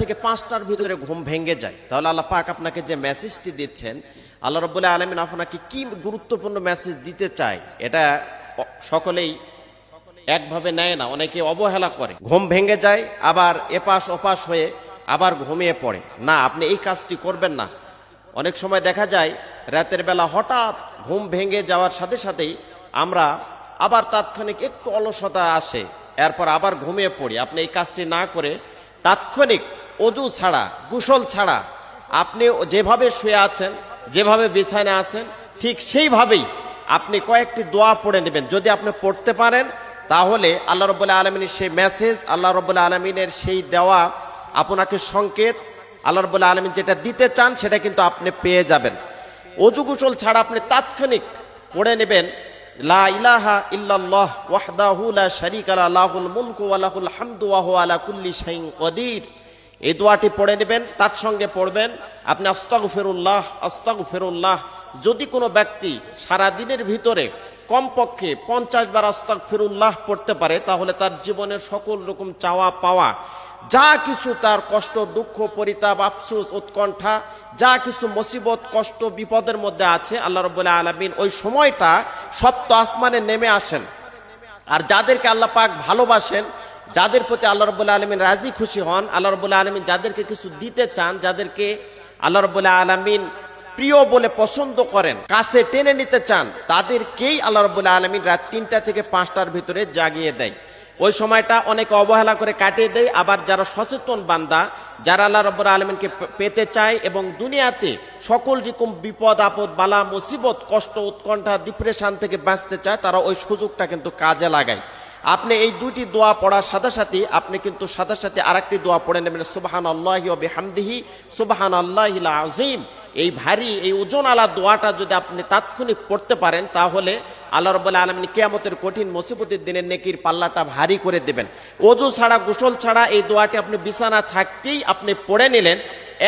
থেকে পাঁচটার ভিতরে ঘুম ভেঙে যায়। তাহলে আল্লাহ পাক আপনাকে যে মেসেজটি দিচ্ছেন, আল্লাহ রব্বুল্লাহ আলমিন আপনাকে কি গুরুত্বপূর্ণ মেসেজ দিতে চায়, এটা সকলেই একভাবে নেয় না, অনেকে অবহেলা করে। ঘুম ভেঙে যায়, আবার এপাশ ওপাশ হয়ে আবার ঘুমিয়ে পড়ে। না, আপনি এই কাজটি করবেন না। অনেক সময় দেখা যায়, রাতের বেলা হঠাৎ ঘুম ভেঙে যাওয়ার সাথে সাথেই আমরা আবার তাৎক্ষণিক একটু অলসতা আসে, এরপর আবার ঘুমিয়ে পড়ি। আপনি এই কাজটি না করে তাৎক্ষণিক অজু ছাড়া, গোসল ছাড়া। আপনি যেভাবে শুয়ে আছেন, যেভাবে বিছানে আছেন, ঠিক সেইভাবেই আপনি কয়েকটি দোয়া পড়ে নেবেন। যদি আপনি পড়তে পারেন, তাহলে আল্লাহ রব্বুল্লাহ আলমিনের সেই মেসেজ আল্লাহ রব্বুল্লাহ আলমিনের সেই দেওয়া আপনাকে সংকেত, আল্লাহ রব্বুল্লাহ আলমিন যেটা দিতে চান, সেটা কিন্তু আপনি পেয়ে যাবেন। অজু গোসল ছাড়া আপনি তাৎক্ষণিক পড়ে নেবেন, লা ইলাহা ইল্লাল্লাহ ওয়াহদাহু লা লাহুল মুলকু ওয়া হামদু আলা কুল্লি শাইইন কদির। এই দোয়াটি পড়ে নেবেন, তার সঙ্গে পড়বেন, আপনি আস্তাগফিরুল্লাহ আস্তাগফিরুল্লাহ। যদি কোনো ব্যক্তি সারা দিনের ভিতরে কমপক্ষে পঞ্চাশ বার আস্তাগফিরুল্লাহ পড়তে পারে, তাহলে তার জীবনের সকল রকম চাওয়া পাওয়া, যা কিছু তার কষ্ট, দুঃখ, পরিতাপ, আফসুস, উৎকণ্ঠা, যা কিছু মুসিবত, কষ্ট, বিপদের মধ্যে আছে, আল্লাহ রবুল্লাহ আলমিন ওই সময়টা সপ্ত আসমানে নেমে আসেন। আর যাদেরকে আল্লাহ পাক ভালোবাসেন যাদের প্রতি আল্লাহ রবুল্লাহ আলমিন রাজি খুশি হন, আল্লাহ রবুল্লাহ আলমিন যাদেরকে কিছু দিতে চান, যাদেরকে আল্লাহ রবুল্লাহ আলমিন প্রিয় বলে পছন্দ করেন, কাছে টেনে নিতে চান, তাদেরকেই আল্লাহ রবুল্লাহ আলমিন রাত তিনটা থেকে পাঁচটার ভিতরে জাগিয়ে দেয়। ওই সময়টা অনেকে অবহেলা করে কাটিয়ে দেয়, আবার যারা সচেতন বান্দা, যারা আল্লাহ রব্বুর আলমিনকে পেতে চায় এবং দুনিয়াতে সকল রকম বিপদ, আপদ, বালা, মুসিবত, কষ্ট, উৎকণ্ঠা ডিপ্রেশন থেকে বাঁচতে চায়, তারা ওই সুযোগটা কিন্তু কাজে লাগায়। আপনি এই দুটি দোয়া পড়ার সাথে সাথে আপনি কিন্তু সাথে সাথে আরেকটি দোয়া পড়ে নেবেন সুবাহান আল্লাহ বেহামদিহি সুবাহান আল্লাহিল আজিম এই ভারী, এই ওজন আলা দোয়াটা যদি আপনি তাৎক্ষণিক পড়তে পারেন, তাহলে আল্লাহ রব্বুল্লাহ আলমিন কেয়ামতের কঠিন মুসিবতের দিনের নেকির পাল্লাটা ভারী করে দেবেন। অজু ছাড়া, গোসল ছাড়া এই দোয়াটি আপনি বিছানা থাকতেই আপনি পড়ে নিলেন,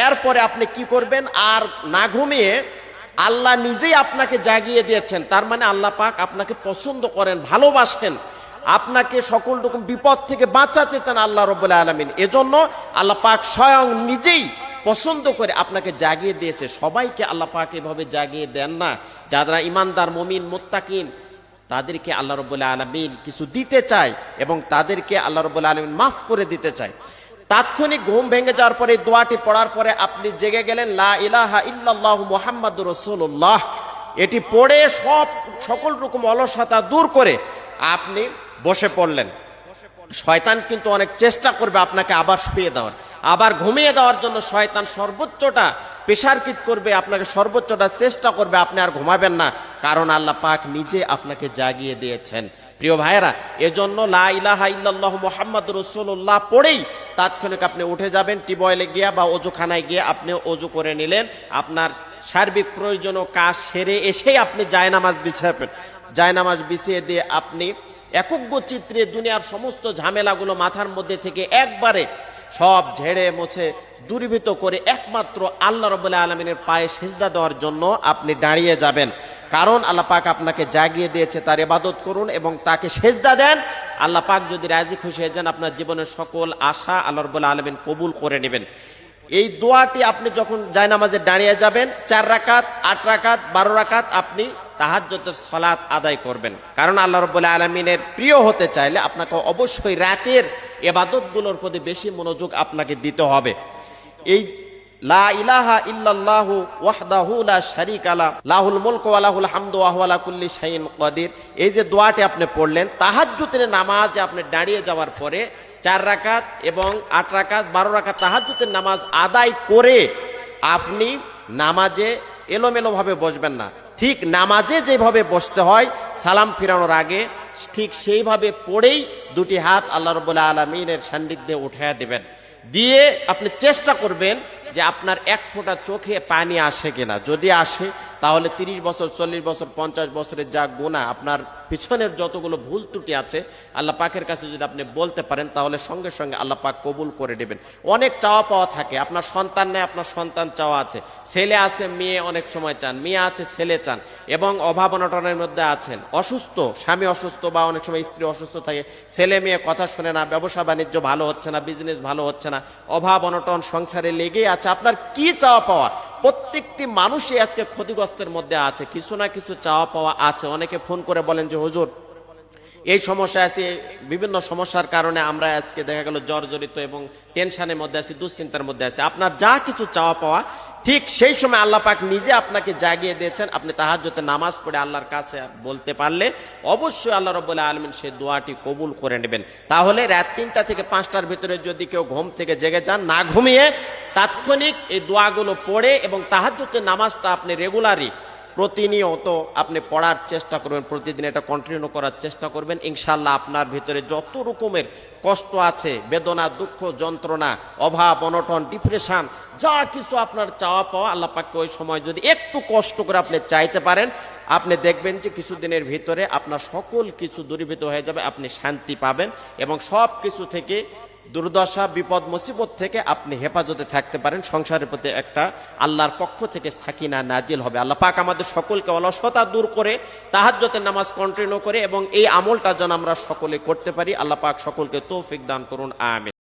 এরপরে আপনি কি করবেন? আর না ঘুমিয়ে আল্লাহ নিজেই আপনাকে জাগিয়ে দিয়েছেন, তার মানে আল্লাহ পাক আপনাকে পছন্দ করেন, ভালোবাসেন। আপনাকে সকল রকম বিপদ থেকে বাঁচাতে চান আল্লাহ রব্বুল্লাহ আলমিন। এজন্য আল্লাহ পাক স্বয়ং নিজেই পছন্দ করে আপনাকে জাগিয়ে দিয়েছে। সবাইকে আল্লাহ পাক এভাবে জাগিয়ে দেন না। যারা ইমানদার, মমিন, মোত্তাকিন, তাদেরকে আল্লাহ রব্বুল্লাহ আলমিন কিছু দিতে চায় এবং তাদেরকে আল্লাহ রব্বুল্লাহ আলমিন মাফ করে দিতে চায়। তাৎক্ষণিক ঘুম ভেঙে যাওয়ার পরে দোয়াটি পড়ার পরে আপনি জেগে গেলেন, লা ইলাহা ইল্লাল্লাহ মুহাম্মাদ রসুল্লাহ এটি পড়ে সব সকল রকম অলসতা দূর করে আপনি বসে পড়লেন। শয়তান কিন্তু অনেক চেষ্টা করবে আপনাকে আবার শুয়ে দেওয়ার। আবার ঘুমিয়ে দেওয়ার জন্য শয়তান সর্বোচ্চটা প্রেশারকিট করবে, আপনাকে সর্বোচ্চটা চেষ্টা করবে, আপনি আর ঘুমাবেন না। কারণ আল্লাহ পাক নিজে আপনাকে জাগিয়ে দিয়েছেন। প্রিয় ভাইয়েরা, এজন্য লা ইলাহা ইল্লাল্লাহু মুহাম্মদ রাসূলুল্লাহ পড়েই তাৎক্ষণিক আপনি উঠে যাবেন, টিবয়েলে গিয়া বা অজুখানায় গিয়ে আপনি অজু করে নিলেন। আপনার সার্বিক প্রয়োজন কাজ সেরে এসেই আপনি জায়নামাজ বিছাবেন। জায়নামাজ বিছিয়ে দিয়ে আপনি একজ্ঞ চিত্রে দুনিয়ার সমস্ত ঝামেলাগুলো মাথার মধ্যে থেকে একবারে সব ঝেড়ে মুছে দূরীভূত করে একমাত্র আল্লাহ রবুল্লাহ আলমিনের পায়ে সেজদা দেওয়ার জন্য আপনি দাঁড়িয়ে যাবেন। কারণ আল্লাহ পাক আপনাকে জাগিয়ে দিয়েছে, তার ইবাদত করুন এবং তাকে সেজদা দেন। আল্লাহ পাক যদি রাজি খুশি হয়ে যান, আপনার জীবনের সকল আশা আল্লাহ রবুল্লাহ আলমিন কবুল করে নেবেন। এই দোয়াটি আপনি যখন জায়নামাজে দাঁড়িয়ে যাবেন, চার রাকাত, আট রাকাত, বারো রাকাত আপনি তাহাজ্জতের সলাৎ আদায় করবেন। কারণ আল্লাহ রব্বুল্লাহ আলমিনের প্রিয় হতে চাইলে আপনাকে অবশ্যই রাতের এবাদতগুলোর প্রতি বেশি মনোযোগ আপনাকে দিতে হবে। এই লা ইলাহা ইল্লাল্লাহু ওয়াহদাহু লা শারীকা লা, লাহুল মুলকু ওয়া লাহুল হামদু ওয়া হুয়া আলা কুল্লি শাইইন কাদির। এই যে দোয়াটি আপনি পড়লেন, তাহাজ্জুদের নামাজে আপনি দাঁড়িয়ে যাওয়ার পরে চার রাকাত এবং আট রাকাত, বারো রাকাত তাহাজ্জুদের নামাজ আদায় করে আপনি নামাজে এলোমেলোভাবে বসবেন না। ঠিক নামাজে যেভাবে বসতে হয়, সালাম ফিরানোর আগে ঠিক সেইভাবে পড়েই দুটি হাত আল্লাহ রবুল্লাহ আলমিনের সান্নিধ্যে উঠাইয়া দেবেন। দিয়ে আপনি চেষ্টা করবেন যে আপনার এক ফোঁটা চোখে পানি আসে কিনা। যদি আসে তাহলে তিরিশ বছর, চল্লিশ বছর, পঞ্চাশ বছরের যা গুণা আপনার পিছনের যতগুলো ভুল ত্রুটি আছে, আল্লাহ পাকের কাছে যদি আপনি বলতে পারেন, তাহলে সঙ্গে সঙ্গে আল্লাহ পাক কবুল করে নেবেন। অনেক চাওয়া পাওয়া থাকে, আপনার সন্তান নেয়, আপনার সন্তান চাওয়া আছে। ছেলে আছে, মেয়ে অনেক সময় চান, মেয়ে আছে, ছেলে চান, এবং অভাব অনটনের মধ্যে আছেন। অসুস্থ, স্বামী অসুস্থ বা অনেক সময় স্ত্রী অসুস্থ থাকে, ছেলে মেয়ে কথা শোনে না, ব্যবসা বাণিজ্য ভালো হচ্ছে না বিজনেস ভালো হচ্ছে না, অভাব অনটন সংসারে লেগেই আছে। আপনার কি চাওয়া পাওয়া? প্রত্যেকটি মানুষই আজকে ক্ষতিগ্রস্তের মধ্যে আছে। কিছু না কিছু চাওয়া পাওয়া আছে। অনেকে ফোন করে বলেন যে, হুজুর, এই সমস্যা আছে, বিভিন্ন সমস্যার কারণে আমরা আজকে দেখা গেল জর্জরিত এবং টেনশনের মধ্যে আছি, দুশ্চিন্তার মধ্যে আছি। আপনার যা কিছু চাওয়া পাওয়া, ঠিক সেই সময় আল্লাহ পাক নিজে আপনাকে জাগিয়ে দিয়েছেন। আপনি তাহাজ্জতে নামাজ পড়ে আল্লাহর কাছে বলতে পারলে অবশ্যই আল্লাহ রব্বুল্লাহ আলমিন সেই দোয়াটি কবুল করে নেবেন। তাহলে রাত তিনটা থেকে পাঁচটার ভিতরে যদি কেউ ঘুম থেকে জেগে যান, না ঘুমিয়ে তাৎক্ষণিক এই দোয়াগুলো পড়ে এবং তাহাজ্জতে নামাজটা আপনি রেগুলারই প্রতিনিয়ত আপনি পড়ার চেষ্টা করবেন, প্রতিদিন এটা কন্টিনিউ করার চেষ্টা করবেন। ইনশাল্লাহ আপনার ভিতরে যত রকমের কষ্ট আছে, বেদনা, দুঃখ, যন্ত্রণা, অভাব, অনটন ডিপ্রেশন যা কিছু আপনার চাওয়া পাওয়া, আল্লাহ ওই সময় যদি একটু কষ্ট করে আপনি চাইতে পারেন, আপনি দেখবেন যে কিছুদিনের ভিতরে আপনার সকল কিছু দূরীভূত হয়ে যাবে, আপনি শান্তি পাবেন এবং সব কিছু থেকে দুর্দশা, বিপদ, মুসিবত থেকে আপনি হেফাজতে থাকতে পারেন। সংসারের প্রতি একটা আল্লাহর পক্ষ থেকে সাকিনা নাজিল হবে। আল্লাহ পাক আমাদের সকলকে অলসতা দূর করে তাহাজ্যতের নামাজ কন্টিনিউ করে এবং এই আমলটা যেন আমরা সকলে করতে পারি। আল্লাহ পাক সকলকে তৌফিক দান করুন। আমিন।